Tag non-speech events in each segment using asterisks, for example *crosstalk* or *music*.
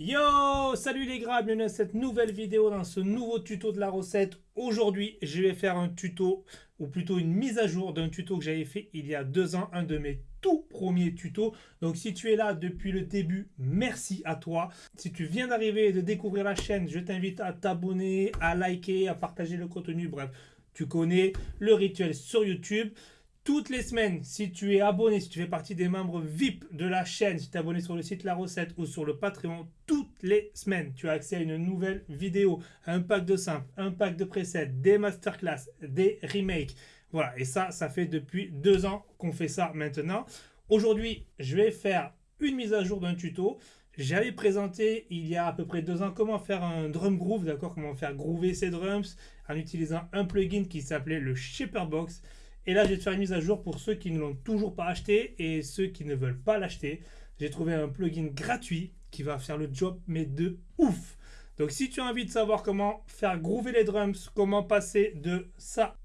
Yo Salut les gars, bienvenue à cette nouvelle vidéo dans ce nouveau tuto de la recette. Aujourd'hui, je vais faire un tuto, ou plutôt une mise à jour d'un tuto que j'avais fait il y a deux ans, un de mes tout premiers tutos. Donc si tu es là depuis le début, merci à toi. Si tu viens d'arriver et de découvrir la chaîne, je t'invite à t'abonner, à liker, à partager le contenu, bref, tu connais le rituel sur YouTube toutes les semaines, si tu es abonné, si tu fais partie des membres VIP de la chaîne, si tu es abonné sur le site La Recette ou sur le Patreon, toutes les semaines, tu as accès à une nouvelle vidéo, un pack de simples, un pack de presets, des masterclass, des remakes. Voilà, et ça, ça fait depuis deux ans qu'on fait ça maintenant. Aujourd'hui, je vais faire une mise à jour d'un tuto. J'avais présenté il y a à peu près deux ans comment faire un drum groove, d'accord, comment faire groover ses drums en utilisant un plugin qui s'appelait le Shaperbox. Et là, je vais te faire une mise à jour pour ceux qui ne l'ont toujours pas acheté et ceux qui ne veulent pas l'acheter. J'ai trouvé un plugin gratuit qui va faire le job, mais de ouf. Donc si tu as envie de savoir comment faire groover les drums, comment passer de ça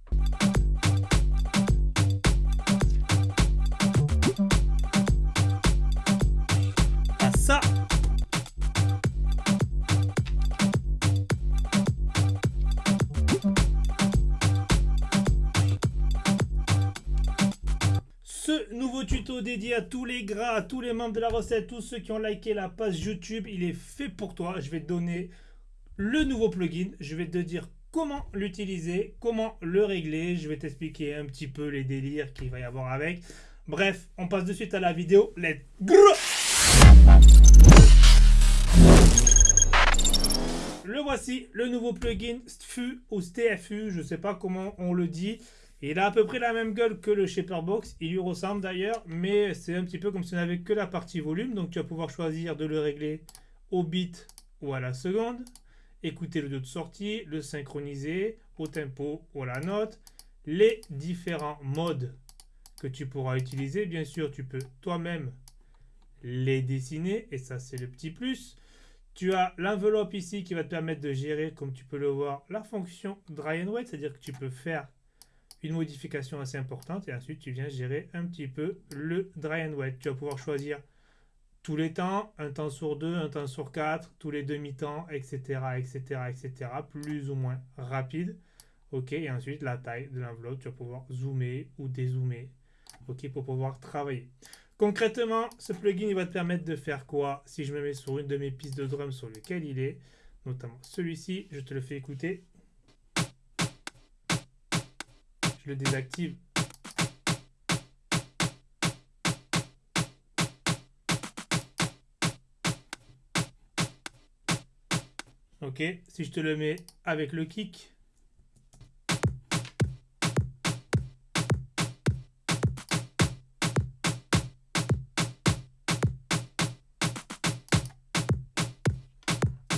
nouveau tuto dédié à tous les gras, à tous les membres de la recette, tous ceux qui ont liké la page YouTube, il est fait pour toi. Je vais te donner le nouveau plugin. Je vais te dire comment l'utiliser, comment le régler. Je vais t'expliquer un petit peu les délires qu'il va y avoir avec. Bref, on passe de suite à la vidéo. Let's go Le voici, le nouveau plugin STFU ou STFU, je ne sais pas comment on le dit il a à peu près la même gueule que le Shaperbox, il lui ressemble d'ailleurs, mais c'est un petit peu comme si on n'avait que la partie volume, donc tu vas pouvoir choisir de le régler au bit ou à la seconde, écouter le dos de sortie, le synchroniser au tempo ou à la note, les différents modes que tu pourras utiliser, bien sûr tu peux toi-même les dessiner, et ça c'est le petit plus. Tu as l'enveloppe ici qui va te permettre de gérer, comme tu peux le voir, la fonction dry and wet, c'est-à-dire que tu peux faire une modification assez importante et ensuite tu viens gérer un petit peu le dry and wet. Tu vas pouvoir choisir tous les temps, un temps sur deux, un temps sur quatre, tous les demi-temps, etc., etc., etc., plus ou moins rapide. Ok, et ensuite la taille de l'enveloppe, tu vas pouvoir zoomer ou dézoomer, ok, pour pouvoir travailler. Concrètement, ce plugin il va te permettre de faire quoi Si je me mets sur une de mes pistes de drum sur lequel il est, notamment celui-ci, je te le fais écouter. Je le désactive. Ok, si je te le mets avec le kick.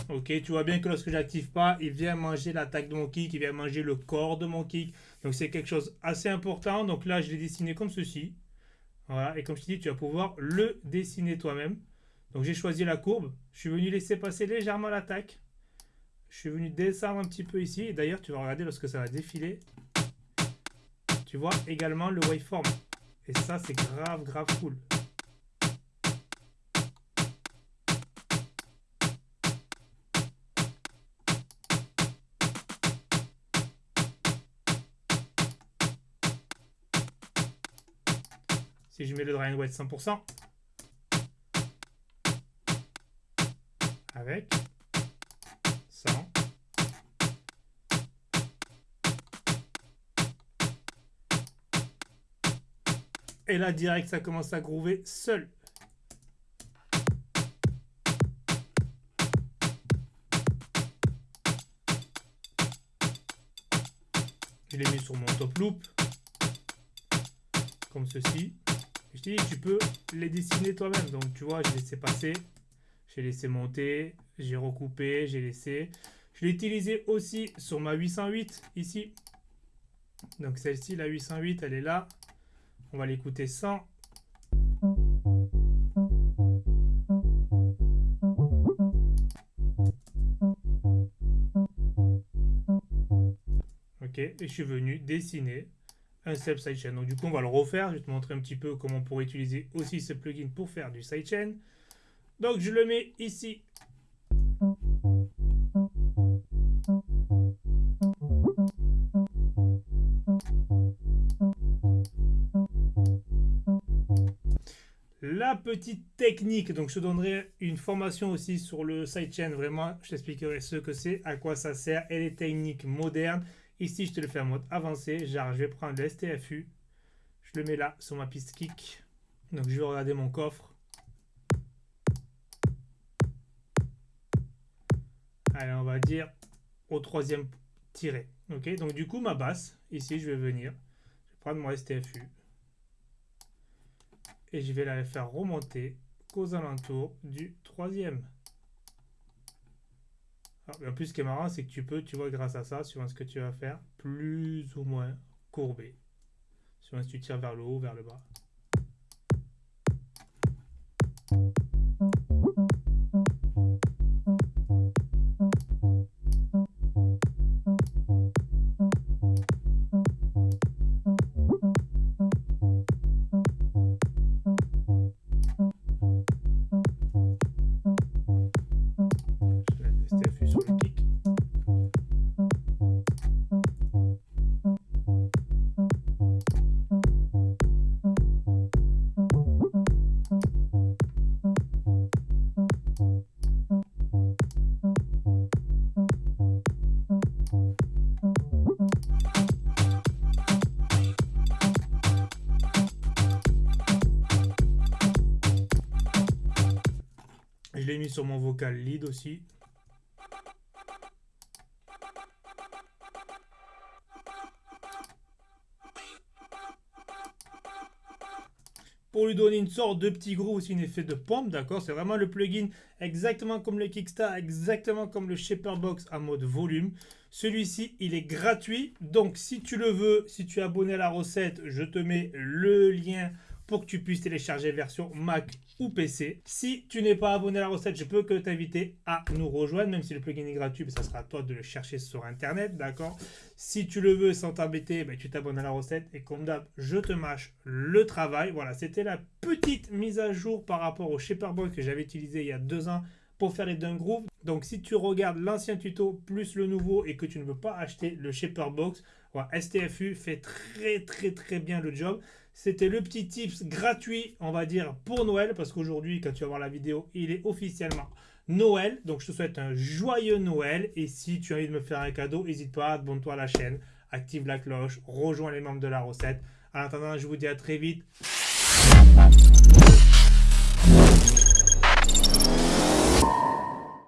*laughs* Ok, tu vois bien que lorsque j'active pas, il vient manger l'attaque de mon kick, il vient manger le corps de mon kick. Donc c'est quelque chose assez important. Donc là, je l'ai dessiné comme ceci. Voilà, et comme je te dis, tu vas pouvoir le dessiner toi-même. Donc j'ai choisi la courbe. Je suis venu laisser passer légèrement l'attaque. Je suis venu descendre un petit peu ici. Et d'ailleurs, tu vas regarder lorsque ça va défiler. Tu vois également le waveform. Et ça, c'est grave, grave cool. Si je mets le dry and wet 100%, avec 100, et là direct ça commence à groover seul. Je l'ai mis sur mon top loop, comme ceci. Je te dis, tu peux les dessiner toi-même. Donc, tu vois, j'ai laissé passer, j'ai laissé monter, j'ai recoupé, j'ai laissé. Je l'ai utilisé aussi sur ma 808 ici. Donc, celle-ci, la 808, elle est là. On va l'écouter sans. Ok, et je suis venu dessiner un step sidechain. Donc du coup, on va le refaire. Je vais te montrer un petit peu comment on pourrait utiliser aussi ce plugin pour faire du sidechain. Donc je le mets ici. La petite technique, donc je te donnerai une formation aussi sur le sidechain, vraiment je t'expliquerai ce que c'est, à quoi ça sert et les techniques modernes Ici, je te le fais en mode avancé. Je vais prendre le STFU. Je le mets là sur ma piste kick. Donc, je vais regarder mon coffre. Allez, on va dire au troisième tiré. Ok, donc du coup, ma basse, ici, je vais venir. Je vais prendre mon STFU et je vais la faire remonter qu'aux alentours du troisième. En plus, ce qui est marrant, c'est que tu peux, tu vois, grâce à ça, suivant ce que tu vas faire, plus ou moins courber. Suivant si tu tires vers le haut, vers le bas. Mis sur mon vocal lead aussi. pour lui donner une sorte de petit groove, aussi un effet de pompe, d'accord C'est vraiment le plugin exactement comme le Kickstar, exactement comme le Shaper Box en mode volume. Celui-ci, il est gratuit, donc si tu le veux, si tu es abonné à la recette, je te mets le lien pour que tu puisses télécharger version Mac ou PC. Si tu n'es pas abonné à la recette, je peux que t'inviter à nous rejoindre, même si le plugin est gratuit, ça sera à toi de le chercher sur Internet, d'accord? Si tu le veux sans t'embêter, ben, tu t'abonnes à la recette et comme d'hab, je te mâche le travail. Voilà, c'était la petite mise à jour par rapport au Shaperbox que j'avais utilisé il y a deux ans pour faire les Dunk. Donc si tu regardes l'ancien tuto plus le nouveau et que tu ne veux pas acheter le Shaper Box, STFU fait très très très bien le job. C'était le petit tips gratuit, on va dire, pour Noël, parce qu'aujourd'hui, quand tu vas voir la vidéo, il est officiellement Noël. Donc, je te souhaite un joyeux Noël. Et si tu as envie de me faire un cadeau, n'hésite pas, abonne-toi à la chaîne, active la cloche, rejoins les membres de la recette. En attendant, je vous dis à très vite.